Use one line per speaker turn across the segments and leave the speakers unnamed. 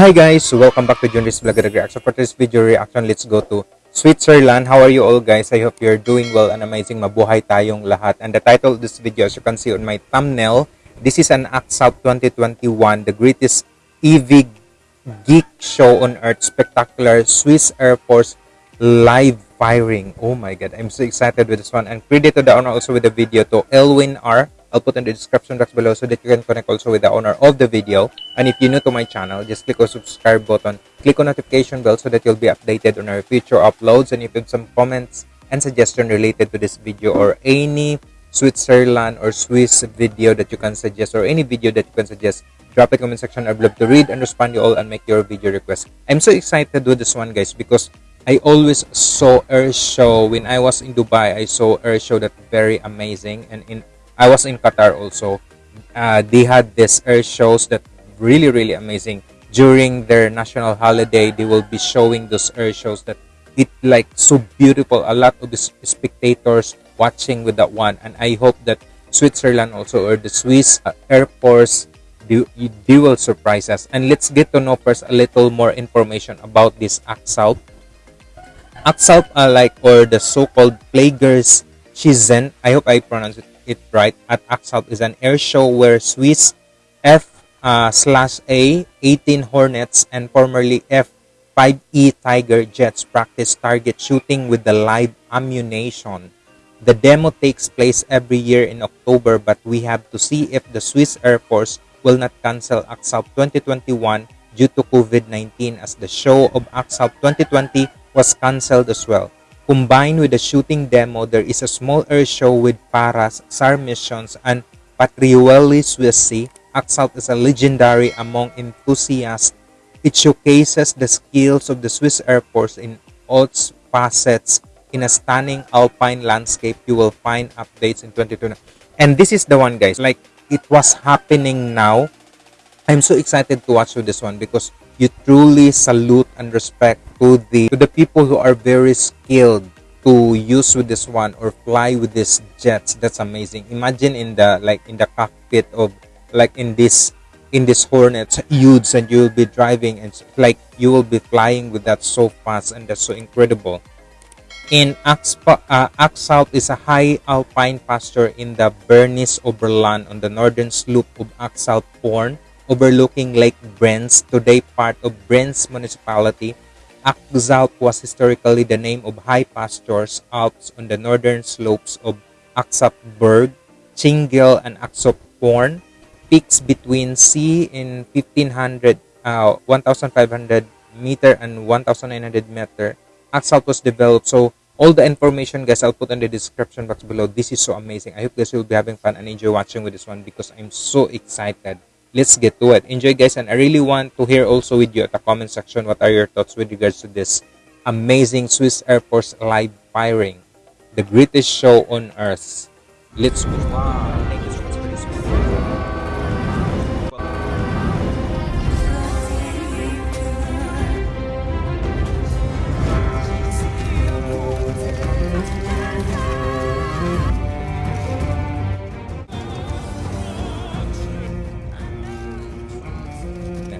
Hi guys, welcome back to Junris Vlog Reaction. For this video reaction, let's go to Switzerland. How are you all guys? I hope you're doing well and amazing. Mabuhay tayong lahat. And the title of this video, as you can see on my thumbnail, this is an AXALP 2021, the greatest EV geek show on earth, spectacular Swiss Air Force live firing. Oh my god, I'm so excited with this one. And credit to the owner also with the video to Elwin R. I'll put in the description box below so that you can connect also with the owner of the video. And if you're new to my channel, just click on subscribe button, click on notification bell so that you'll be updated on our future uploads. And if you have some comments and suggestion related to this video or any Switzerland or Swiss video that you can suggest or any video that you can suggest, drop a comment section. I'd love to read and respond to you all and make your video request. I'm so excited with this one, guys, because I always saw air show when I was in Dubai. I saw air show that very amazing, and in I was in Qatar also. Uh, they had this air shows that really really amazing. During their national holiday, they will be showing those air shows that it like so beautiful. A lot of the spectators watching with that one, and I hope that Switzerland also or the Swiss uh, Air Force they, they will surprise us. And let's get to know first a little more information about this AXALP. AXALP, uh, like or the so-called Plaguers Shizen. I hope I pronounce it it right at Axalp is an air show where Swiss F uh, slash A 18 Hornets and formerly F 5E Tiger jets practice target shooting with the live ammunition. The demo takes place every year in October, but we have to see if the Swiss Air Force will not cancel Axalp 2021 due to COVID-19 as the show of Axalp 2020 was cancelled as well. Combined with the shooting demo, there is a small air show with Paras, SAR missions, and Patrouille Suisse. Axalp is a legendary among enthusiasts. It showcases the skills of the Swiss Air Force in all facets in a stunning alpine landscape. You will find updates in 2020. And this is the one, guys. Like, it was happening now. I'm so excited to watch this one because you truly salute and respect to the to the people who are very skilled to use with this one or fly with these jets that's amazing. Imagine in the like in the cockpit of like in this in this hornets huge and you'll be driving and like you will be flying with that so fast and that's so incredible. In uh, Axalp is a high alpine pasture in the Bernese Oberland on the northern slope of Axalp Horn overlooking Lake Brienz, today part of Brienz municipality. Axalp was historically the name of high pastures Alps on the northern slopes of Axapberg, Tschingel, and Axalphorn. Peaks between sea in 1500, uh, 1500 meter and 1900 meter. Axalp was developed. So all the information guys I'll put in the description box below. This is so amazing. I hope guys will be having fun and enjoy watching with this one because I'm so excited let's get to it. Enjoy guys and i really want to hear also with you at the comment section what are your thoughts with regards to this amazing swiss air force live firing? The greatest show on earth. Let's move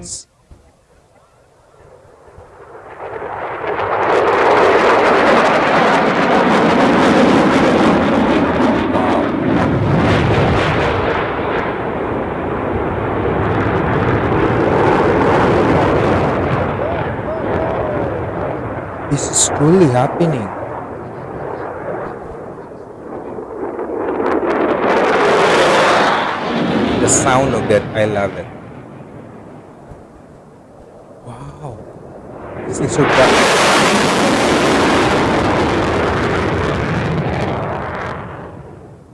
This is truly happening. The sound of that, I love it. Wow. This is so bright.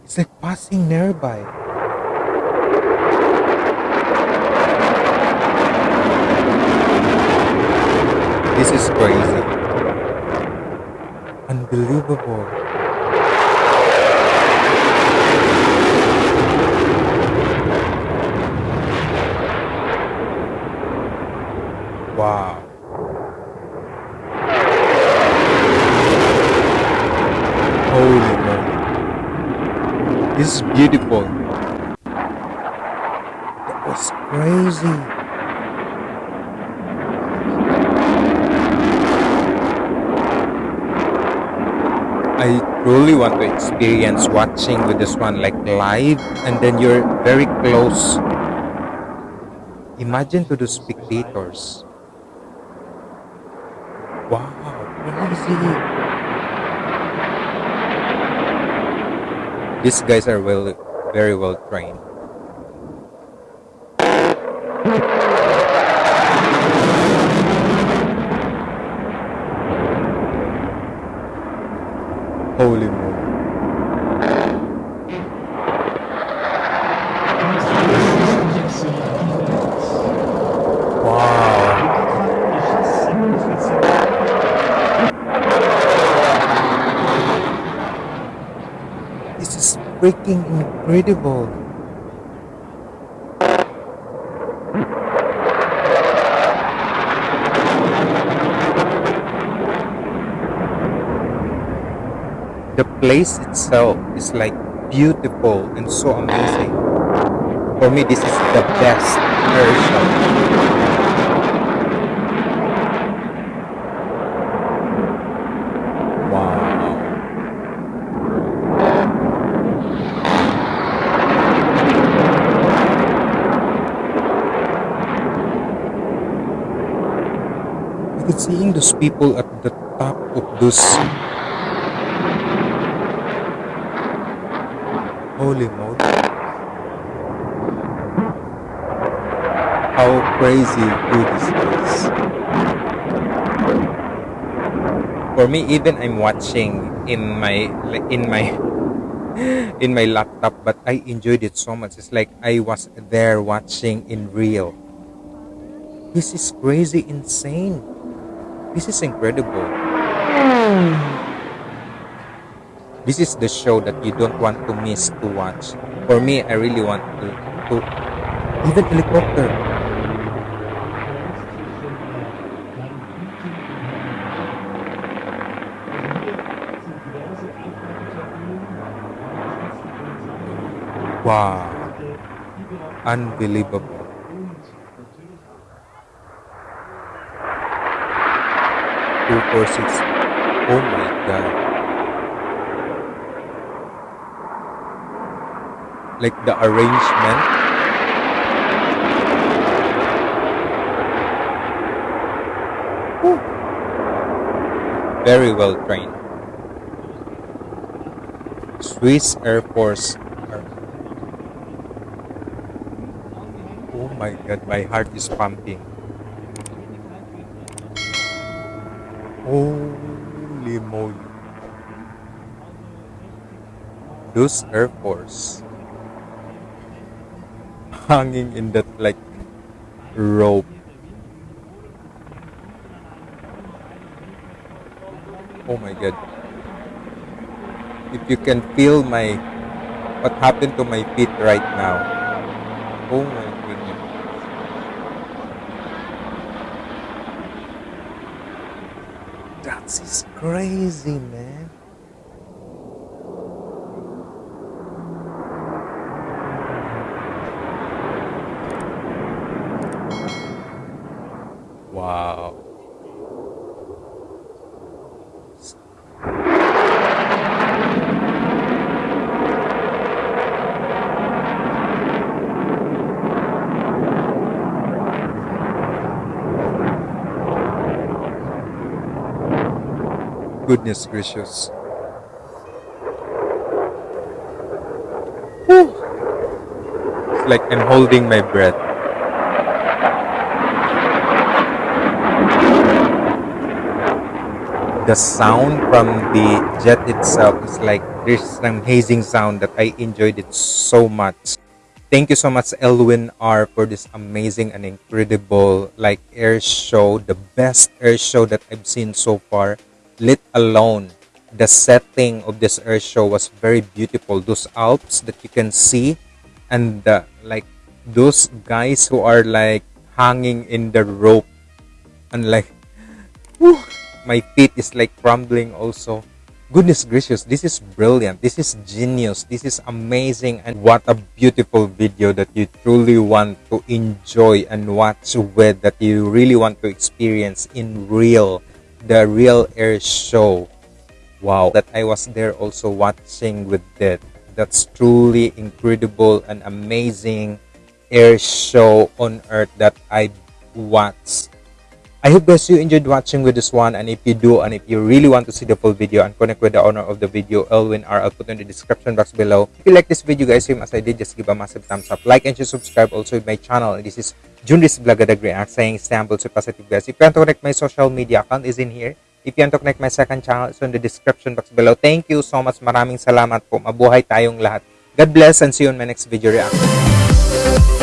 It's like passing nearby. This is crazy. Unbelievable. Wow. Holy man. This is beautiful. That was crazy. I truly want to experience watching with this one like live and then you're very close. Imagine to the spectators. Wow, crazy. These guys are well very well trained. Holy moly. Wow. This is freaking incredible. The place itself is like beautiful and so amazing. For me, this is the best air show. Wow. Seeing those people at the top of those holy moly. How crazy good is? For me, even I'm watching in my in my in my laptop, but I enjoyed it so much. It's like I was there watching in real. This is crazy, insane. This is incredible. This is the show that you don't want to miss to watch. For me, I really want to, to even helicopter. Wow. Unbelievable. Two. Oh my god. Like the arrangement. Whew. Very well trained. Swiss Air Force. Oh my god, my heart is pumping. Holy moly. Those Air Force hanging in that like rope. Oh my god. If you can feel my what happened to my feet right now. Oh my goodness. That's crazy, man. Wow. Goodness gracious. Whew. It's like I'm holding my breath. The sound from the jet itself is like there's an amazing sound that I enjoyed it so much. Thank you so much, Elwin R, for this amazing and incredible like air show, the best air show that I've seen so far. Let alone the setting of this air show was very beautiful. Those Alps that you can see, and the, like those guys who are like hanging in the rope, and like, whew, my feet is like crumbling also. Goodness gracious, this is brilliant. This is genius. This is amazing. And what a beautiful video that you truly want to enjoy and watch with, that you really want to experience in real, the real air show. wow that I was there also watching with that. That's truly incredible and amazing air show on earth that I watched. I hope guys you enjoyed watching with this one and if you do and if you really want to see the full video and connect with the owner of the video Elwin R I'll put in the description box below. If you like this video guys same as I did just give a massive thumbs up like and subscribe also my channel this is Junris Blagadag React saying Istanbul so positive guys. If you want to connect my social media account is in here. If you want to connect my second channel it's in the description box below. Thank you so much. Maraming salamat po. Mabuhay tayong lahat. God bless and see you in my next video reaction.